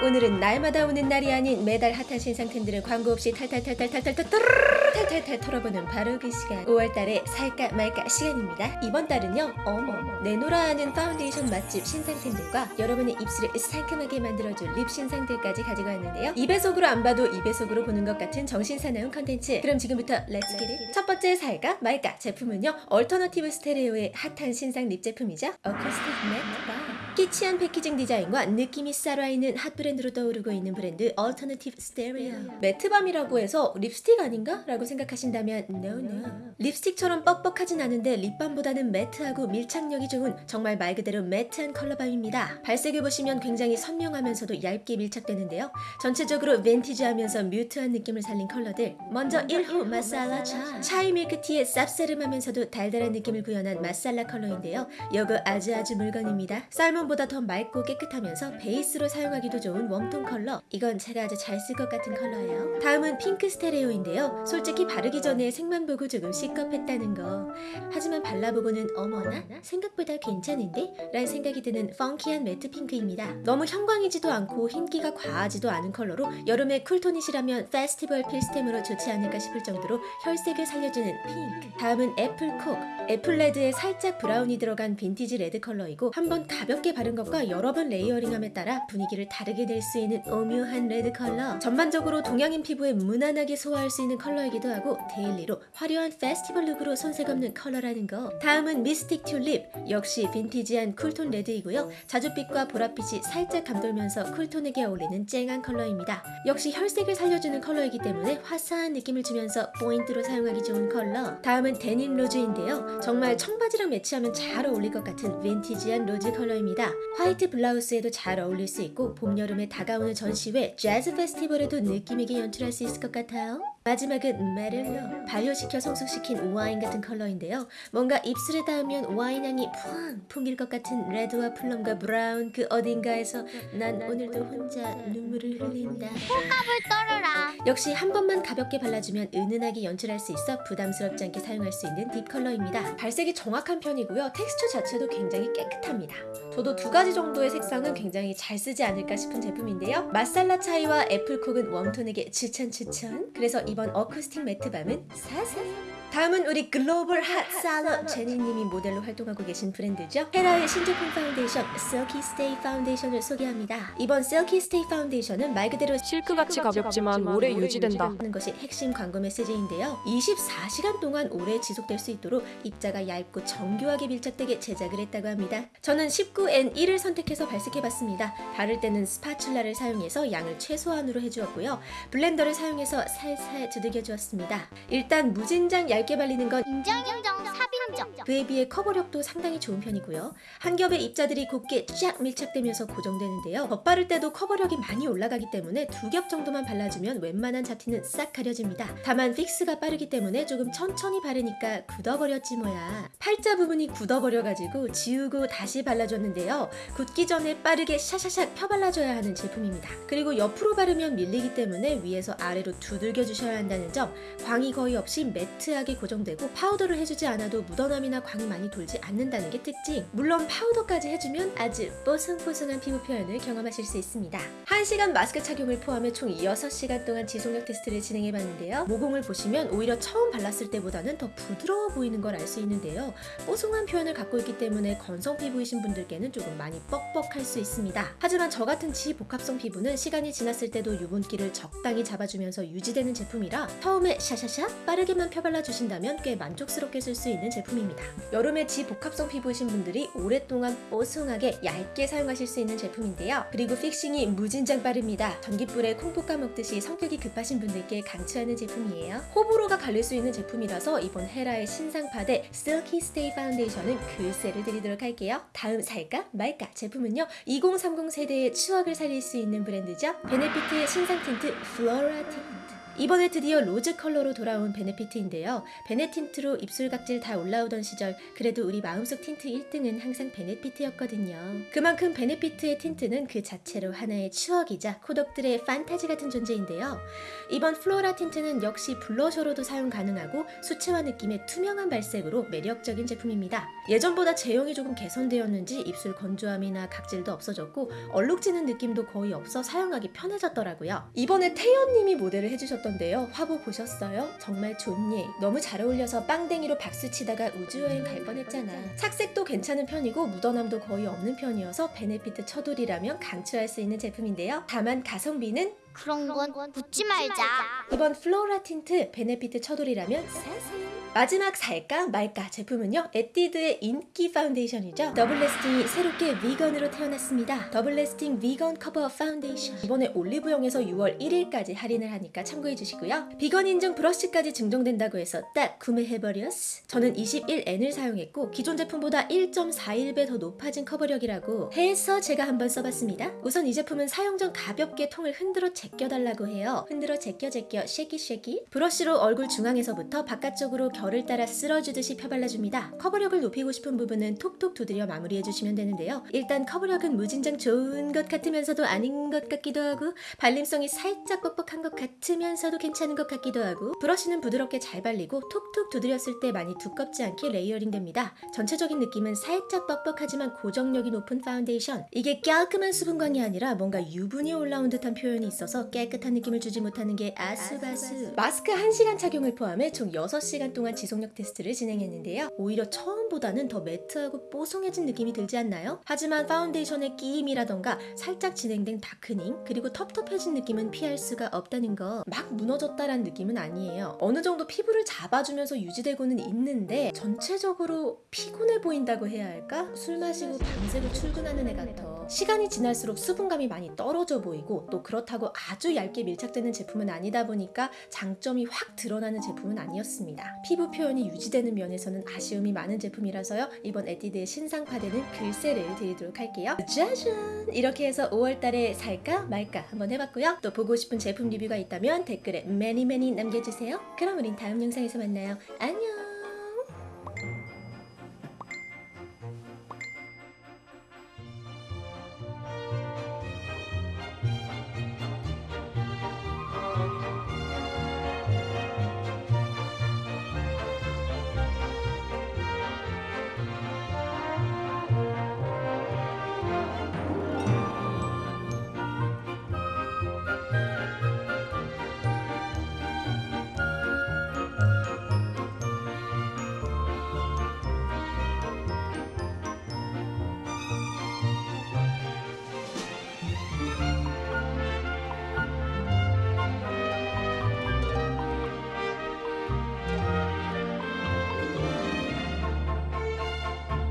오늘은 날마다 오는 날이 아닌 매달 핫한 신상템들을 광고 없이 탈탈탈탈탈탈탈 탈탈탈 털어보는 바로 그 시간. 5월달에 살까 말까 시간입니다. 이번 달은요 어머 내노라 하는 파운데이션 맛집 신상템들과 여러분의 입술을 상큼하게 만들어줄 립 신상들까지 가지고 왔는데요. 2배속으로 안 봐도 2배속으로 보는 것 같은 정신사나운 컨텐츠. 그럼 지금부터 let's get it 첫 번째 살까 말까 제품은요 얼터너티브 스테레오의 핫한 신상 립 제품이죠. 어쿠스틱 밤 키치한 패키징 디자인과 느낌이 살아있는 핫 브랜드로 떠오르고 있는 브랜드 얼터너티브 스테레오 매트밤이라고 해서 립스틱 아닌가? 라고 생각하신다면 no no. 립스틱처럼 뻑뻑하진 않은데 립밤보다는 매트하고 밀착력이 좋은 정말 말 그대로 매트한 컬러밤입니다. 발색을 보시면 굉장히 선명하면서도 얇게 밀착되는데요. 전체적으로 빈티지하면서 mute한 느낌을 살린 컬러들. 먼저 1호 마살라 차. 차이 밀크티의 쌉싸름하면서도 달달한 느낌을 구현한 마살라 컬러인데요. 요거 아주 아주 물건입니다 살몬보다 더 맑고 깨끗하면서 베이스로 사용하기도 좋은 웜톤 컬러. 이건 제가 아주 잘 쓸 것 같은 컬러예요. 다음은 핑크 스테레오인데요. 솔직히 바르기 전에 색만 보고 조금 식겁했다는 거. 하지만 발라보고는 어머나 생각보다 괜찮은데? 라는 생각이 드는 펑키한 매트 핑크입니다. 너무 형광이지도 않고 흰기가 과하지도 않은 컬러로 여름에 쿨톤이시라면 페스티벌 필수템으로 좋지 않을까 싶을 정도로 혈색을 살려주는 핑크. 다음은 애플콕. 애플레드에 살짝 브라운이 들어간 빈티지 레드 컬러이고 한번 가볍게 바른 것과 여러 번 layering함에 따라 분위기를 다르게 낼 수 있는 오묘한 레드 컬러. 전반적으로 동양인 피부에 무난하게 소화할 수 있는 컬러이기도 하고 데일리로 화려한 페스티벌 룩으로 손색 없는 컬러라는 거. 다음은 미스틱 튤립. 역시 빈티지한 쿨톤 레드이고요. 자줏빛과 보랏빛이 살짝 감돌면서 쿨톤에게 어울리는 쨍한 컬러입니다. 역시 혈색을 살려주는 컬러이기 때문에 화사한 느낌을 주면서 포인트로 사용하기 좋은 컬러. 다음은 데님 로즈인데요. 정말 청바지랑 매치하면 잘 어울릴 것 같은 빈티지한 로즈 컬러입니다 화이트 블라우스에도 잘 어울릴 수 있고 봄, 여름에 다가오는 전시회 재즈 페스티벌에도 느낌 있게 연출할 수 있을 것 같아요 마지막은 메를로 발효시켜 성숙시킨 와인 같은 컬러인데요. 뭔가 입술에 닿으면 와인 향이 푸앙 풍길 것 같은 레드와 plum과 브라운 그 어딘가에서 난 오늘도 혼자 눈물을 흘린다. 꼴값을 떨어라. 역시 한 번만 가볍게 발라주면 은은하게 연출할 수 있어 부담스럽지 않게 사용할 수 있는 deep 컬러입니다. 발색이 정확한 편이고요. 텍스처 자체도 굉장히 깨끗합니다. 저도 두 가지 정도의 색상은 굉장히 잘 쓰지 않을까 싶은 제품인데요. 마살라 차이와 애플콕은 웜톤에게 추천 추천 그래서 이번 어쿠스틱 매트밤은 사사 다음은 우리 글로벌 hot 셀럽 제니님이 모델로 활동하고 계신 브랜드죠. 헤라의 신제품 파운데이션 Silky Stay 파운데이션을 소개합니다. 이번 Silky Stay 파운데이션은 말 그대로 실크같이 가볍지만 오래 유지된다. 하는 것이 핵심 광고 메시지인데요. 24시간 동안 오래 지속될 수 있도록 입자가 얇고 정교하게 밀착되게 제작을 했다고 합니다. 저는 19N1을 선택해서 발색해봤습니다. 바를 때는 스파츌라를 사용해서 양을 최소한으로 해주었고요. 블렌더를 사용해서 살살 두들겨 주었습니다. 일단 무진장 얇게 발리는 건 인정 인정 쌉인정. 그에 비해 커버력도 상당히 좋은 편이고요. 한 겹의 입자들이 곱게 쫙 밀착되면서 고정되는데요. 덧바를 때도 커버력이 많이 올라가기 때문에 두 겹 정도만 발라주면 웬만한 잡티는 싹 가려집니다. 다만 fix가 빠르기 때문에 조금 천천히 바르니까 굳어버렸지 뭐야. 팔자 부분이 굳어버려가지고 지우고 다시 발라줬는데요. 굳기 전에 빠르게 샤샤샥 펴발라줘야 하는 제품입니다. 그리고 옆으로 바르면 밀리기 때문에 위에서 아래로 두들겨 주셔야 한다는 점 광이 거의 없이 매트하게 고정되고 파우더를 해주지 않아도 묻어남이나 광이 많이 돌지 않는다는 게 특징. 물론 파우더까지 해주면 아주 뽀송뽀송한 피부 표현을 경험하실 수 있습니다. 1시간 마스크 착용을 포함해 총 6시간 동안 지속력 테스트를 진행해봤는데요. 모공을 보시면 오히려 처음 발랐을 때보다는 더 부드러워 보이는 걸 알 수 있는데요. 뽀송한 표현을 갖고 있기 때문에 건성 피부이신 분들께는 조금 많이 뻑뻑할 수 있습니다. 하지만 저 같은 지복합성 피부는 시간이 지났을 때도 유분기를 적당히 잡아주면서 유지되는 제품이라 처음에 샤샤샤 빠르게만 펴발라 주신다면 꽤 만족스럽게 쓸 수 있는 제품 입니다. 여름에 지복합성 피부이신 분들이 오랫동안 뽀송하게 얇게 사용하실 수 있는 제품인데요. 그리고 fixing이 무진장 빠릅니다. 전기불에 콩 볶아 먹듯이 성격이 급하신 분들께 강추하는 제품이에요. 호불호가 갈릴 수 있는 제품이라서 이번 헤라의 신상파데 Silky Stay 파운데이션은 글쎄를 드리도록 할게요. 다음 살까 말까 제품은요. 2030 세대의 추억을 살릴 수 있는 브랜드죠. 베네피트의 신상 틴트 플로라 틴트 이번에 드디어 로즈 컬러로 돌아온 베네피트인데요. 베네 틴트로 입술 각질 다 올라오던 시절 그래도 우리 마음속 틴트 1등은 항상 베네피트였거든요. 그만큼 베네피트의 틴트는 그 자체로 하나의 추억이자 코덕들의 판타지 같은 존재인데요. 이번 플로라 틴트는 역시 블러셔로도 사용 가능하고 수채화 느낌의 투명한 발색으로 매력적인 제품입니다. 예전보다 제형이 조금 개선되었는지 입술 건조함이나 각질도 없어졌고 얼룩지는 느낌도 거의 없어 사용하기 편해졌더라고요. 이번에 태연님이 모델을 해주셨 던데요. 화보 보셨어요? 정말 존예 너무 잘 어울려서 빵댕이로 박수 치다가 우주여행 갈 뻔했잖아. 착색도 괜찮은 편이고 묻어남도 거의 없는 편이어서 베네피트 처돌이라면 강추할 수 있는 제품인데요. 다만 가성비는 그런 건 묻지 말자. 이번 플로라 틴트 베네피트 처돌이라면 사세요. 마지막 살까 말까 제품은요 에뛰드의 인기 파운데이션이죠. 더블래스팅이 새롭게 비건으로 태어났습니다. 더블래스팅 비건 커버 파운데이션. 이번에 올리브영에서 6월 1일까지 할인을 하니까 참고해 주시고요. 비건 인증 브러쉬까지 증정된다고 해서 딱 구매해버렸어. 저는 21N을 사용했고 기존 제품보다 1.41배 더 높아진 커버력이라고 해서 제가 한번 써봤습니다. 우선 이 제품은 사용 전 가볍게 통을 흔들어 제껴달라고 해요. 흔들어 제껴 제껴 shake it shake it 브러쉬로 얼굴 중앙에서부터 바깥쪽으로 결을 따라 쓸어주듯이 펴발라줍니다. 커버력을 높이고 싶은 부분은 톡톡 두드려 마무리해주시면 되는데요. 일단 커버력은 무진장 좋은 것 같으면서도 아닌 것 같기도 하고 발림성이 살짝 뻑뻑한 것 같으면서도 괜찮은 것 같기도 하고 브러쉬는 부드럽게 잘 발리고 톡톡 두드렸을 때 많이 두껍지 않게 layering 됩니다. 전체적인 느낌은 살짝 뻑뻑하지만 고정력이 높은 파운데이션 이게 깔끔한 수분광이 아니라 뭔가 유분이 올라온 듯한 표현이 있어서 깨끗한 느낌을 주지 못하는 게 아숩아숩 마스크 1시간 착용을 포함해 총 6시간 동안 지속력 테스트를 진행했는데요. 오히려 처음보다는 더 매트하고 뽀송해진 느낌이 들지 않나요? 하지만 파운데이션의 끼임이라던가 살짝 진행된 darkening 그리고 텁텁해진 느낌은 피할 수가 없다는 거 막 무너졌다라는 느낌은 아니에요. 어느 정도 피부를 잡아주면서 유지되고는 있는데 전체적으로 피곤해 보인다고 해야 할까? 술 마시고 밤새고 출근하는 애 같아. 시간이 지날수록 수분감이 많이 떨어져 보이고 또 그렇다고 아주 얇게 밀착되는 제품은 아니다 보니까 장점이 확 드러나는 제품은 아니었습니다. 피부 표현이 유지되는 면에서는 아쉬움이 많은 제품이라서요. 이번 에뛰드의 신상파되는 글쎄를 드리도록 할게요. 짜잔! 이렇게 해서 5월달에 살까 말까 한번 해봤고요. 또 보고 싶은 제품 리뷰가 있다면 댓글에 매니 매니 남겨주세요. 그럼 우린 다음 영상에서 만나요. 안녕!